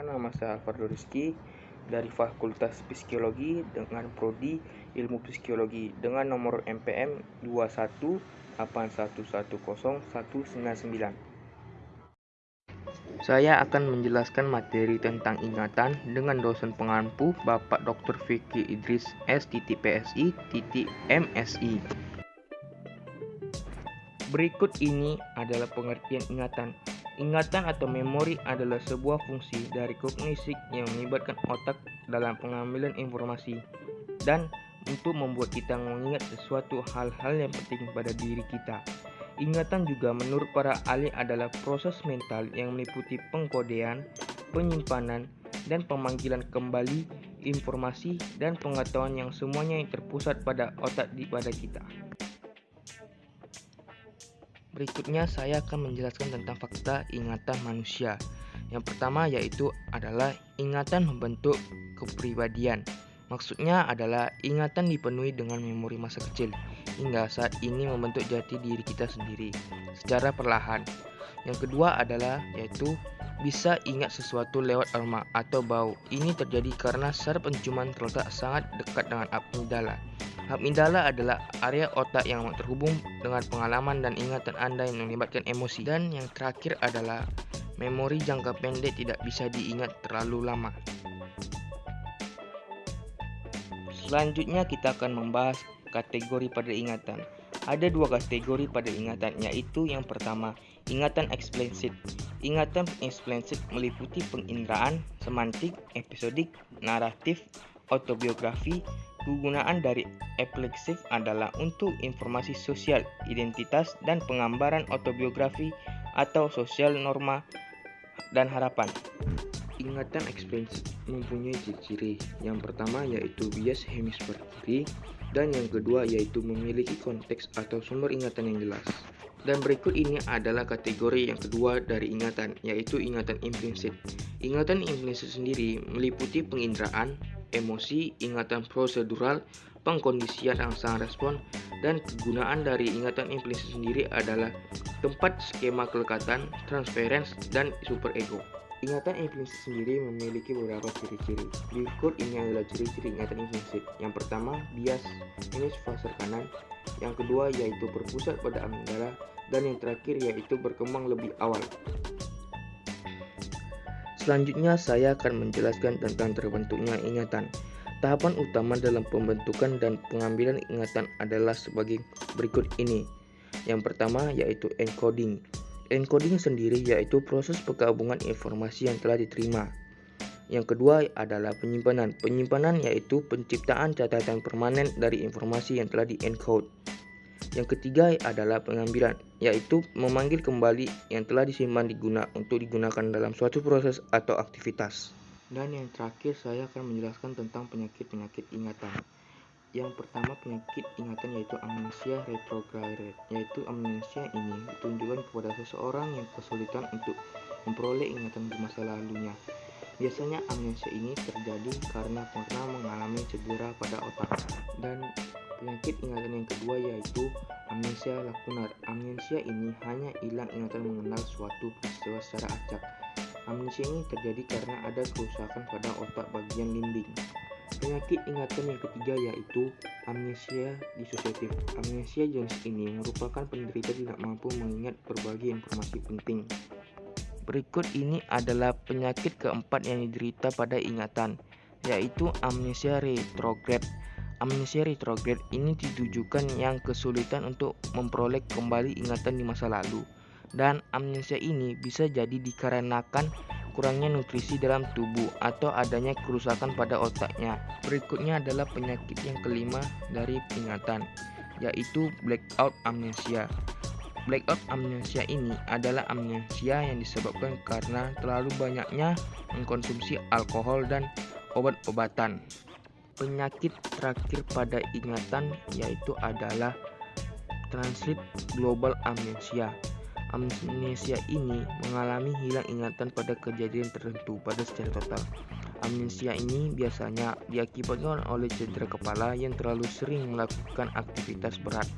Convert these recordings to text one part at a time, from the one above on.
Perkenalkan nama saya Alvardo Rizky dari Fakultas Psikologi dengan prodi Ilmu Psikologi dengan nomor MPM 218110199. Saya akan menjelaskan materi tentang ingatan dengan dosen pengampu Bapak Dr. Vicky Idris MSI. Berikut ini adalah pengertian ingatan. Ingatan atau memori adalah sebuah fungsi dari kognisi yang melibatkan otak dalam pengambilan informasi dan untuk membuat kita mengingat sesuatu hal-hal yang penting pada diri kita. Ingatan juga menurut para ahli adalah proses mental yang meliputi pengkodean, penyimpanan, dan pemanggilan kembali informasi dan pengetahuan yang semuanya yang terpusat pada otak di pada kita. Berikutnya saya akan menjelaskan tentang fakta ingatan manusia. Yang pertama yaitu adalah ingatan membentuk kepribadian. Maksudnya adalah ingatan dipenuhi dengan memori masa kecil hingga saat ini membentuk jati diri kita sendiri secara perlahan. Yang kedua adalah yaitu bisa ingat sesuatu lewat aroma atau bau. Ini terjadi karena saraf penciuman terletak sangat dekat dengan amigdala Amigdala adalah area otak yang terhubung dengan pengalaman dan ingatan Anda yang melibatkan emosi. Dan yang terakhir adalah memori jangka pendek tidak bisa diingat terlalu lama. Selanjutnya kita akan membahas kategori pada ingatan. Ada dua kategori pada ingatan, yaitu yang pertama, ingatan eksplisit. Ingatan eksplisit meliputi penginderaan, semantik, episodik, naratif, autobiografi, Kegunaan dari epilepsif adalah untuk informasi sosial, identitas, dan penggambaran autobiografi atau sosial norma dan harapan. Ingatan eksplisit mempunyai ciri-ciri. Yang pertama yaitu bias hemisfer dan yang kedua yaitu memiliki konteks atau sumber ingatan yang jelas. Dan berikut ini adalah kategori yang kedua dari ingatan, yaitu ingatan implisit. Ingatan implisit sendiri meliputi penginderaan, emosi, ingatan prosedural, pengkondisian rangsangan respon, dan kegunaan dari ingatan implisit sendiri adalah tempat skema kelekatan, transference, dan superego. Ingatan implisit sendiri memiliki beberapa ciri-ciri. Berikut ini adalah ciri-ciri ingatan implisit. Yang pertama, bias hemisfer kanan. Yang kedua yaitu berpusat pada amigdala dan yang terakhir yaitu berkembang lebih awal. Selanjutnya saya akan menjelaskan tentang terbentuknya ingatan. Tahapan utama dalam pembentukan dan pengambilan ingatan adalah sebagai berikut ini. Yang pertama yaitu encoding. Encoding sendiri yaitu proses penggabungan informasi yang telah diterima. Yang kedua adalah penyimpanan. Penyimpanan yaitu penciptaan catatan permanen dari informasi yang telah di-encode. Yang ketiga adalah pengambilan, yaitu memanggil kembali yang telah disimpan diguna untuk digunakan dalam suatu proses atau aktivitas. Dan yang terakhir saya akan menjelaskan tentang penyakit-penyakit ingatan. Yang pertama penyakit ingatan yaitu amnesia retrograde, yaitu amnesia ini ditunjukkan kepada seseorang yang kesulitan untuk memperoleh ingatan di masa lalunya. Biasanya amnesia ini terjadi karena pernah mengalami cedera pada otak dan Penyakit ingatan yang kedua yaitu amnesia lakunar. Amnesia ini hanya hilang ingatan mengenal suatu peristiwa secara acak. Amnesia ini terjadi karena ada kerusakan pada otak bagian limbing. Penyakit ingatan yang ketiga yaitu amnesia disosiatif. Amnesia jenis ini merupakan penderita tidak mampu mengingat berbagai informasi penting. Berikut ini adalah penyakit keempat yang diderita pada ingatan, yaitu amnesia retrograde. Amnesia retrograde ini ditujukan yang kesulitan untuk memperoleh kembali ingatan di masa lalu. Dan amnesia ini bisa jadi dikarenakan kurangnya nutrisi dalam tubuh atau adanya kerusakan pada otaknya. Berikutnya adalah penyakit yang kelima dari ingatan, yaitu blackout amnesia. Blackout amnesia ini adalah amnesia yang disebabkan karena terlalu banyaknya mengkonsumsi alkohol dan obat-obatan. Penyakit terakhir pada ingatan yaitu adalah transit global amnesia. Amnesia ini mengalami hilang ingatan pada kejadian tertentu pada secara total. Amnesia ini biasanya diakibatkan oleh cedera kepala yang terlalu sering melakukan aktivitas berat.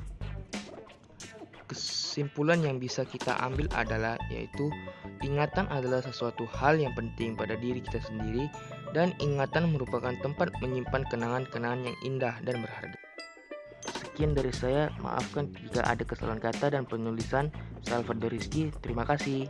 Kes kesimpulan yang bisa kita ambil adalah yaitu ingatan adalah sesuatu hal yang penting pada diri kita sendiri dan ingatan merupakan tempat menyimpan kenangan-kenangan yang indah dan berharga. Sekian dari saya, maafkan jika ada kesalahan kata dan penulisan. Salvador Rizky, terima kasih.